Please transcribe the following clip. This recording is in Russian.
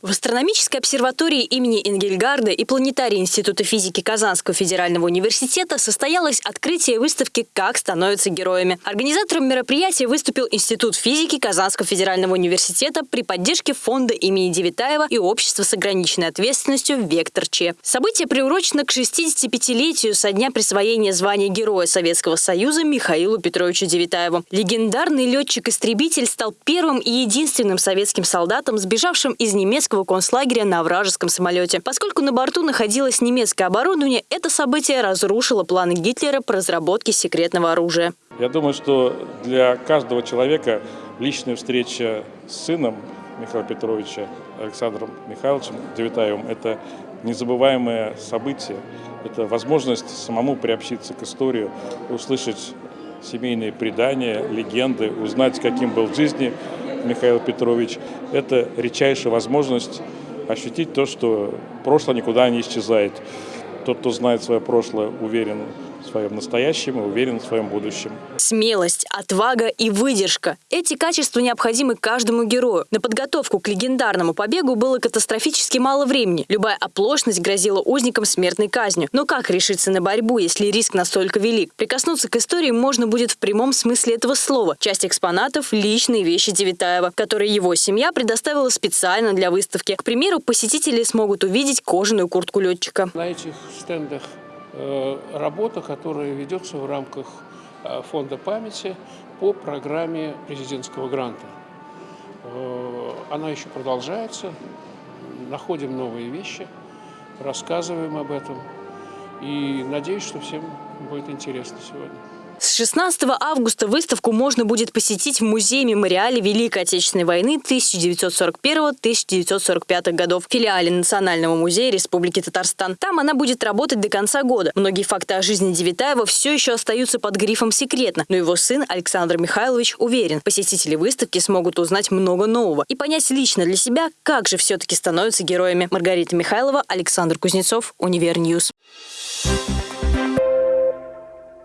В астрономической обсерватории имени Энгельгарда и планетарии Института физики Казанского федерального университета состоялось открытие выставки «Как становятся героями». Организатором мероприятия выступил Институт физики Казанского федерального университета при поддержке фонда имени Девитаева и общества с ограниченной ответственностью «Вектор Че». Событие приурочено к 65-летию со дня присвоения звания Героя Советского Союза Михаилу Петровичу Девитаеву. Легендарный летчик-истребитель стал первым и единственным советским солдатом, сбежавшим из немецкого немецкого концлагеря на вражеском самолете. Поскольку на борту находилось немецкое оборудование, это событие разрушило планы Гитлера по разработке секретного оружия. Я думаю, что для каждого человека личная встреча с сыном Михаила Петровича Александром Михайловичем Девитаевым – это незабываемое событие. Это возможность самому приобщиться к истории, услышать семейные предания, легенды, узнать, каким был в жизни Михаил Петрович. Это редчайшая возможность ощутить то, что прошлое никуда не исчезает. Тот, кто знает свое прошлое, уверен в своем настоящем и уверен в своем будущем. Смелость, отвага и выдержка – эти качества необходимы каждому герою. На подготовку к легендарному побегу было катастрофически мало времени. Любая оплошность грозила узникам смертной казнью. Но как решиться на борьбу, если риск настолько велик? Прикоснуться к истории можно будет в прямом смысле этого слова. Часть экспонатов – личные вещи Девитаева, которые его семья предоставила специально для выставки. К примеру, посетители смогут увидеть кожаную куртку летчика. На этих стендах работа, которая ведется в рамках э, Фонда памяти по программе президентского гранта. Э, она еще продолжается, находим новые вещи, рассказываем об этом. И надеюсь, что всем будет интересно сегодня. С 16 августа выставку можно будет посетить в музее-мемориале Великой Отечественной войны 1941-1945 годов в филиале Национального музея Республики Татарстан. Там она будет работать до конца года. Многие факты о жизни Девитаева все еще остаются под грифом «секретно», но его сын Александр Михайлович уверен, посетители выставки смогут узнать много нового и понять лично для себя, как же все-таки становятся героями. Маргарита Михайлова, Александр Кузнецов, Univer News. Thank you